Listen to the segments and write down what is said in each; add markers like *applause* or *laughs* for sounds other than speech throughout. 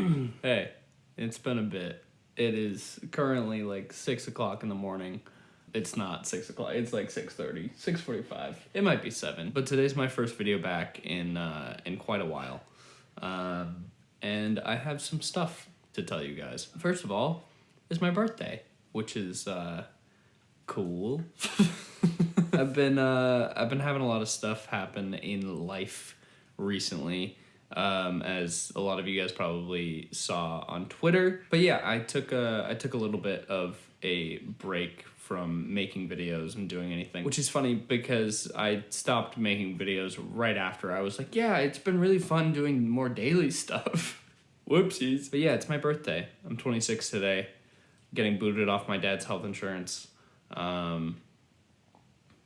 *clears throat* hey, it's been a bit. It is currently like six o'clock in the morning. It's not six o'clock. It's like 6.30, 6.45. It might be seven. But today's my first video back in uh, in quite a while, um, and I have some stuff to tell you guys. First of all, it's my birthday, which is uh, cool. *laughs* I've been uh, I've been having a lot of stuff happen in life recently um, as a lot of you guys probably saw on Twitter. But yeah, I took a I took a little bit of a break from making videos and doing anything, which is funny because I stopped making videos right after. I was like, yeah, it's been really fun doing more daily *laughs* stuff. Whoopsies. But yeah, it's my birthday. I'm 26 today, getting booted off my dad's health insurance. Um,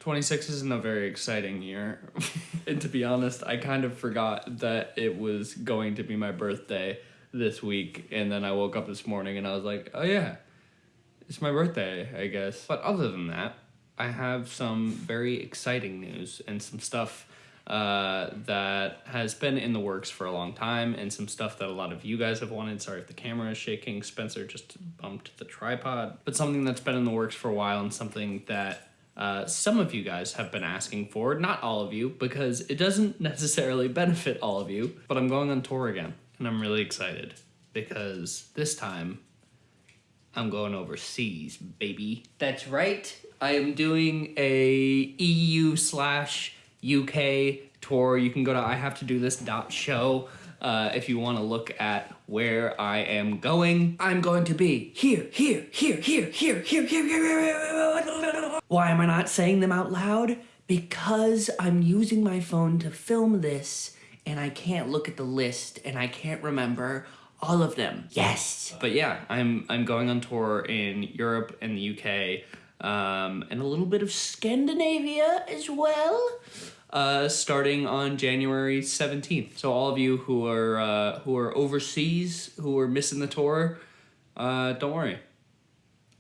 26 isn't a very exciting year. *laughs* and to be honest, I kind of forgot that it was going to be my birthday this week. And then I woke up this morning and I was like, oh yeah, it's my birthday, I guess. But other than that, I have some very exciting news and some stuff uh, that has been in the works for a long time and some stuff that a lot of you guys have wanted. Sorry if the camera is shaking. Spencer just bumped the tripod. But something that's been in the works for a while and something that uh, some of you guys have been asking for, not all of you, because it doesn't *laughs* necessarily benefit all of you, but I'm going on tour again, and I'm really excited because this time I'm going overseas, baby. That's right. I am doing a EU slash UK tour. You can go to I have to do this dot show uh, if you want to look at where I am going. I'm going to be here, here, here, here, here, here, here, here, here. Why am I not saying them out loud? Because I'm using my phone to film this and I can't look at the list and I can't remember all of them. Yes. But yeah, I'm I'm going on tour in Europe and the UK um, and a little bit of Scandinavia as well uh, starting on January 17th. So all of you who are uh, who are overseas, who are missing the tour, uh, don't worry.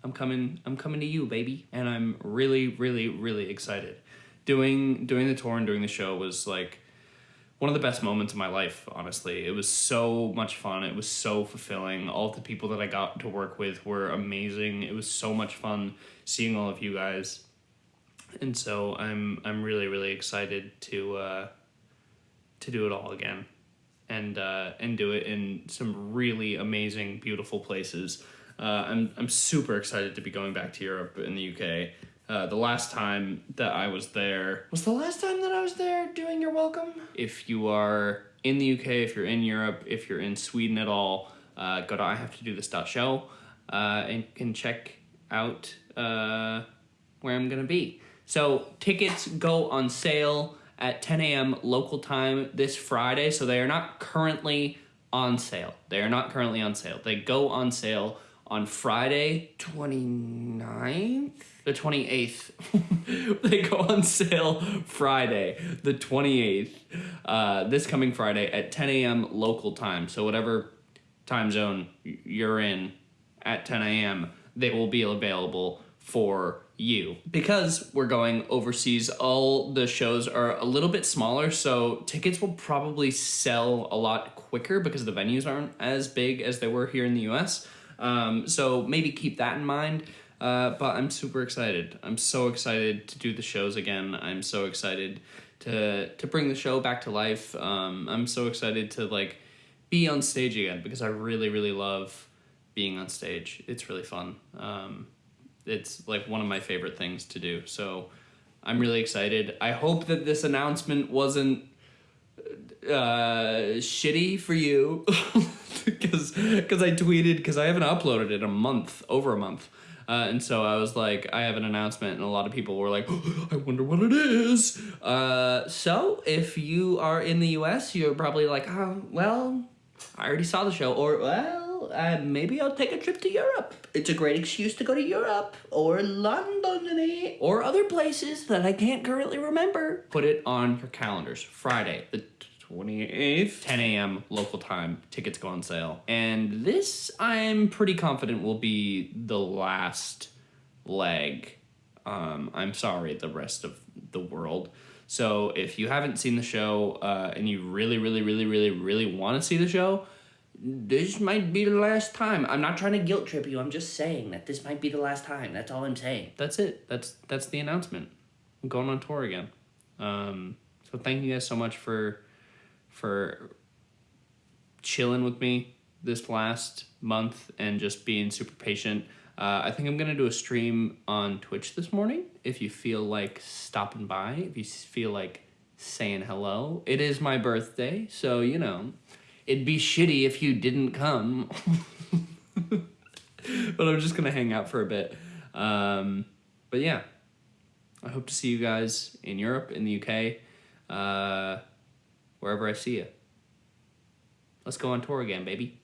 I'm coming I'm coming to you, baby. And I'm really really really excited. Doing doing the tour and doing the show was like one of the best moments of my life, honestly. It was so much fun. It was so fulfilling. All the people that I got to work with were amazing. It was so much fun seeing all of you guys and so I'm I'm really really excited to uh, to do it all again, and uh, and do it in some really amazing, beautiful places. Uh, I'm I'm super excited to be going back to Europe in the UK. Uh, the last time that I was there was the last time that I was there doing your welcome. If you are in the UK, if you're in Europe, if you're in Sweden at all, uh, go to I have to do this show uh, and can check out uh, where I'm gonna be. So tickets go on sale at 10 a.m. local time this Friday. So they are not currently on sale. They are not currently on sale. They go on sale on Friday 29th? The 28th. *laughs* they go on sale Friday, the 28th, uh, this coming Friday at 10 a.m. local time. So whatever time zone you're in at 10 a.m., they will be available for you. Because we're going overseas, all the shows are a little bit smaller, so tickets will probably sell a lot quicker because the venues aren't as big as they were here in the US. Um, so maybe keep that in mind. Uh, but I'm super excited. I'm so excited to do the shows again. I'm so excited to to bring the show back to life. Um, I'm so excited to like be on stage again because I really really love being on stage. It's really fun. Um, it's like one of my favorite things to do. So I'm really excited. I hope that this announcement wasn't uh, shitty for you *laughs* because because I tweeted because I haven't uploaded it a month over a month. Uh, and so I was like, I have an announcement, and a lot of people were like, oh, *gasps* I wonder what it is. Uh, so if you are in the US, you're probably like, oh, well, I already saw the show, or well, uh, maybe I'll take a trip to Europe. It's a great excuse to go to Europe or London or other places that I can't currently remember. Put it on your calendars. Friday, the 28th, 10 a.m. local time. Tickets go on sale. And this, I'm pretty confident, will be the last leg. Um, I'm sorry, the rest of the world. So if you haven't seen the show uh, and you really, really, really, really, really want to see the show, this might be the last time. I'm not trying to guilt trip you. I'm just saying that this might be the last time. That's all I'm saying. That's it. That's that's the announcement. I'm going on tour again. Um, so thank you guys so much for for chilling with me this last month and just being super patient. Uh, I think I'm gonna do a stream on Twitch this morning. If you feel like stopping by, if you feel like saying hello, it is my birthday, so you know, it'd be shitty if you didn't come. *laughs* but I'm just gonna hang out for a bit. Um, but yeah, I hope to see you guys in Europe, in the UK, uh, wherever I see you. Let's go on tour again, baby.